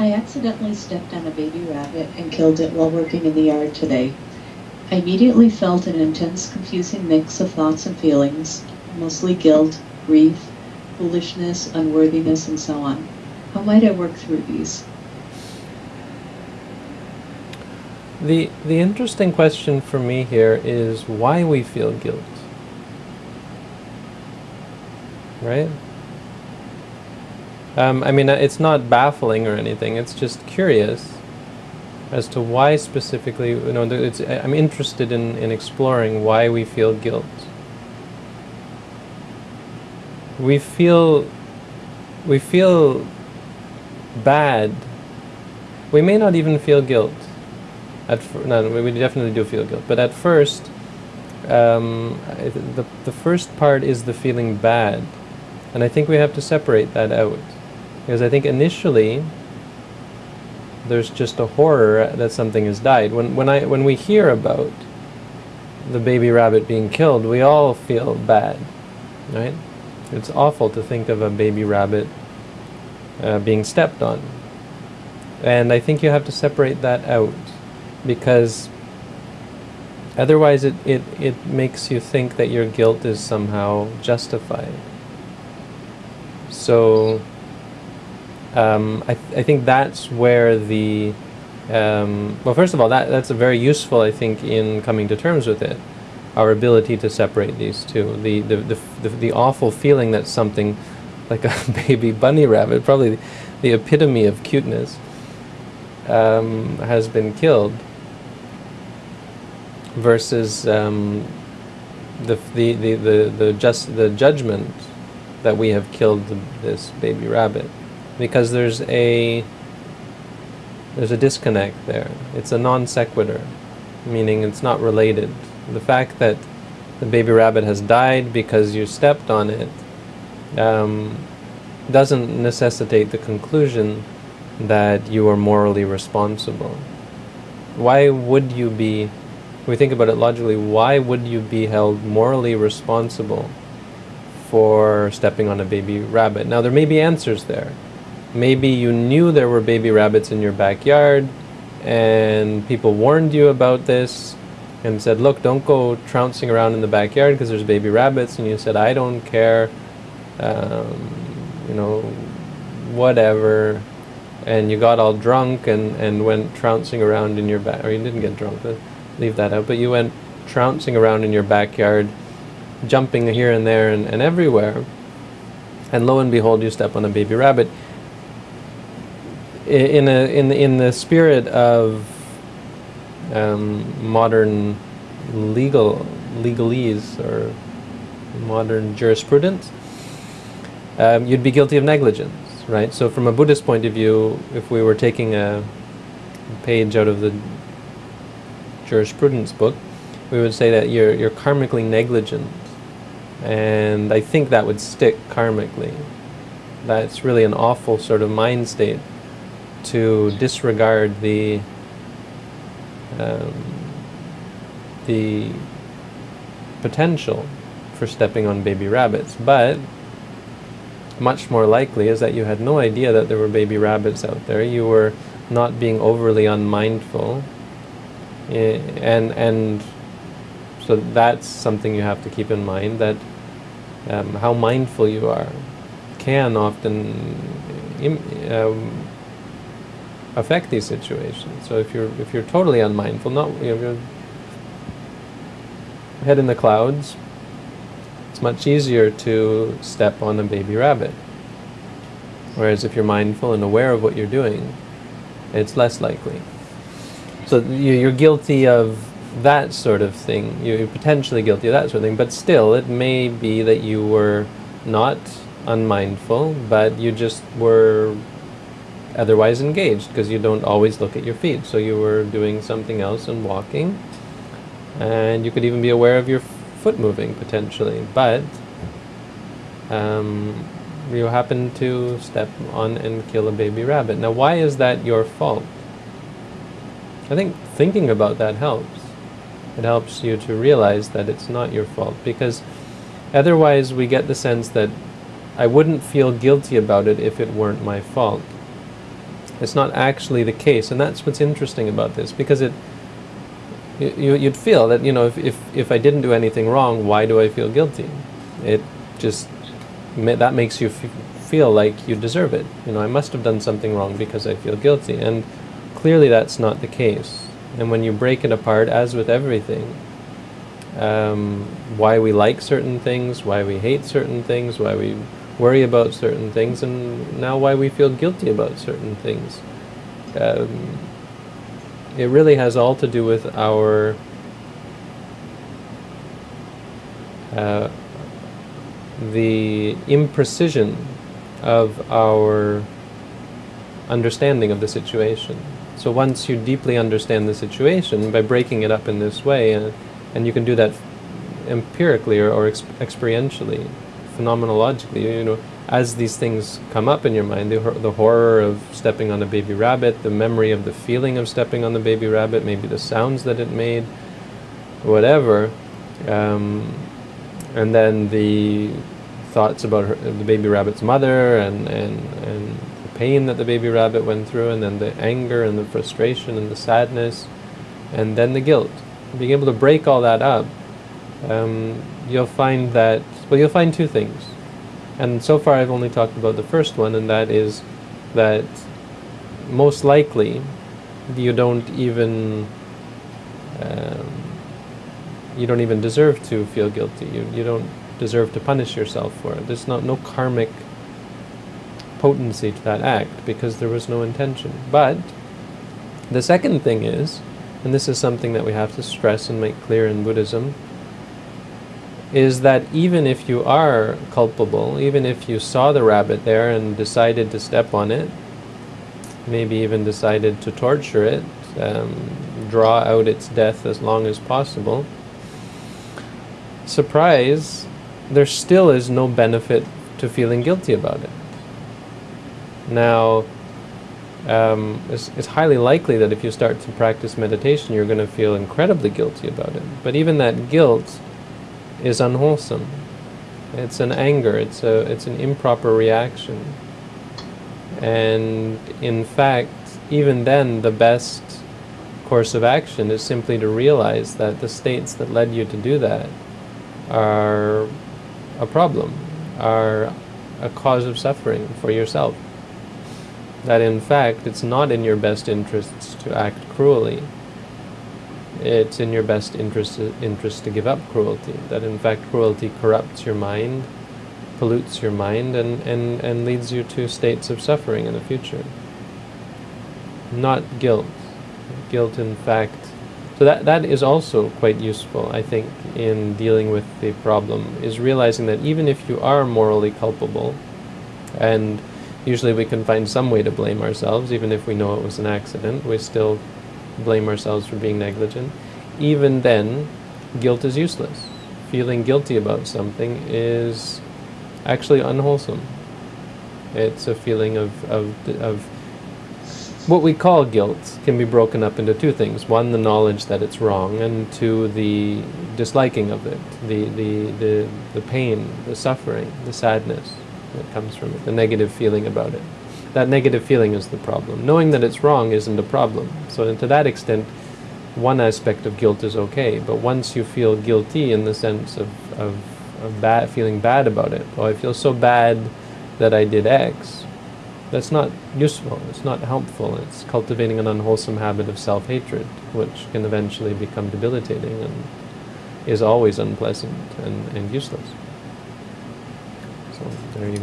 I accidentally stepped on a baby rabbit and killed it while working in the yard today. I immediately felt an intense, confusing mix of thoughts and feelings, mostly guilt, grief, foolishness, unworthiness, and so on. How might I work through these? The, the interesting question for me here is why we feel guilt. Right? Um, I mean, uh, it's not baffling or anything, it's just curious as to why specifically, you know, it's, I'm interested in, in exploring why we feel guilt. We feel, we feel bad. We may not even feel guilt. At no, we definitely do feel guilt, but at first, um, the, the first part is the feeling bad. And I think we have to separate that out. Because I think initially, there's just a horror that something has died. When, when, I, when we hear about the baby rabbit being killed, we all feel bad, right? It's awful to think of a baby rabbit uh, being stepped on. And I think you have to separate that out because otherwise it, it, it makes you think that your guilt is somehow justified. So um, I, th I think that's where the um, well, first of all, that that's a very useful, I think, in coming to terms with it. Our ability to separate these two, the the the, the, the awful feeling that something like a baby bunny rabbit, probably the epitome of cuteness, um, has been killed, versus um, the, the the the the just the judgment that we have killed the, this baby rabbit because there's a there's a disconnect there. It's a non sequitur, meaning it's not related. The fact that the baby rabbit has died because you stepped on it um, doesn't necessitate the conclusion that you are morally responsible. Why would you be, we think about it logically, why would you be held morally responsible for stepping on a baby rabbit? Now there may be answers there. Maybe you knew there were baby rabbits in your backyard and people warned you about this and said, look, don't go trouncing around in the backyard because there's baby rabbits. And you said, I don't care, um, you know, whatever. And you got all drunk and, and went trouncing around in your back, or you didn't get drunk, but leave that out. But you went trouncing around in your backyard, jumping here and there and, and everywhere. And lo and behold, you step on a baby rabbit in a in in the spirit of um, modern legal legalese or modern jurisprudence, um, you'd be guilty of negligence, right? So from a Buddhist point of view, if we were taking a page out of the jurisprudence book, we would say that you're you're karmically negligent, and I think that would stick karmically. That's really an awful sort of mind state to disregard the um, the potential for stepping on baby rabbits, but much more likely is that you had no idea that there were baby rabbits out there. You were not being overly unmindful, and and so that's something you have to keep in mind that um, how mindful you are can often um, affect these situations. So if you're if you're totally unmindful, not you know, you're head in the clouds, it's much easier to step on a baby rabbit. Whereas if you're mindful and aware of what you're doing, it's less likely. So you're guilty of that sort of thing. You're potentially guilty of that sort of thing, but still, it may be that you were not unmindful, but you just were otherwise engaged because you don't always look at your feet. So you were doing something else and walking. And you could even be aware of your foot moving potentially. But um, you happen to step on and kill a baby rabbit. Now, why is that your fault? I think thinking about that helps. It helps you to realize that it's not your fault because otherwise we get the sense that I wouldn't feel guilty about it if it weren't my fault. It's not actually the case, and that's what's interesting about this because it. You, you'd feel that you know if, if, if I didn't do anything wrong, why do I feel guilty? It just that makes you feel like you deserve it. You know, I must have done something wrong because I feel guilty, and clearly that's not the case. And when you break it apart, as with everything, um, why we like certain things, why we hate certain things, why we worry about certain things, and now why we feel guilty about certain things. Um, it really has all to do with our uh, the imprecision of our understanding of the situation. So once you deeply understand the situation by breaking it up in this way, and, and you can do that empirically or, or ex- experientially, phenomenologically, you know, as these things come up in your mind, the, the horror of stepping on a baby rabbit, the memory of the feeling of stepping on the baby rabbit, maybe the sounds that it made, whatever, um, and then the thoughts about her, the baby rabbit's mother and, and, and the pain that the baby rabbit went through, and then the anger and the frustration and the sadness, and then the guilt. Being able to break all that up, um, you'll find that, well, you'll find two things. And so far I've only talked about the first one, and that is that most likely you don't even um, you don't even deserve to feel guilty. You, you don't deserve to punish yourself for it. There's not no karmic potency to that act because there was no intention. But the second thing is, and this is something that we have to stress and make clear in Buddhism, is that even if you are culpable, even if you saw the rabbit there and decided to step on it, maybe even decided to torture it, um, draw out its death as long as possible, surprise, there still is no benefit to feeling guilty about it. Now, um, it's, it's, highly likely that if you start to practice meditation, you're going to feel incredibly guilty about it. But even that guilt is unwholesome. It's an anger. It's a it's an improper reaction. And in fact, even then, the best course of action is simply to realize that the states that led you to do that are a problem, are a cause of suffering for yourself. That in fact it's not in your best interests to act cruelly. It's in your best interest, interest to give up cruelty. That in fact cruelty corrupts your mind, pollutes your mind, and, and, and leads you to states of suffering in the future. Not guilt. Guilt, in fact, so that, that is also quite useful, I think, in dealing with the problem, is realizing that even if you are morally culpable, and usually we can find some way to blame ourselves, even if we know it was an accident, we still blame ourselves for being negligent. Even then, guilt is useless. Feeling guilty about something is actually unwholesome. It's a feeling of, of, of what we call guilt can be broken up into two things. One, the knowledge that it's wrong, and two, the disliking of it, the, the, the, the pain, the suffering, the sadness that comes from it, the negative feeling about it. That negative feeling is the problem. Knowing that it's wrong isn't a problem. So, to that extent, one aspect of guilt is okay. But once you feel guilty in the sense of, of, of bad, feeling bad about it, oh, I feel so bad that I did X, that's not useful, it's not helpful, it's cultivating an unwholesome habit of self hatred, which can eventually become debilitating and is always unpleasant and, and useless. So, there you go.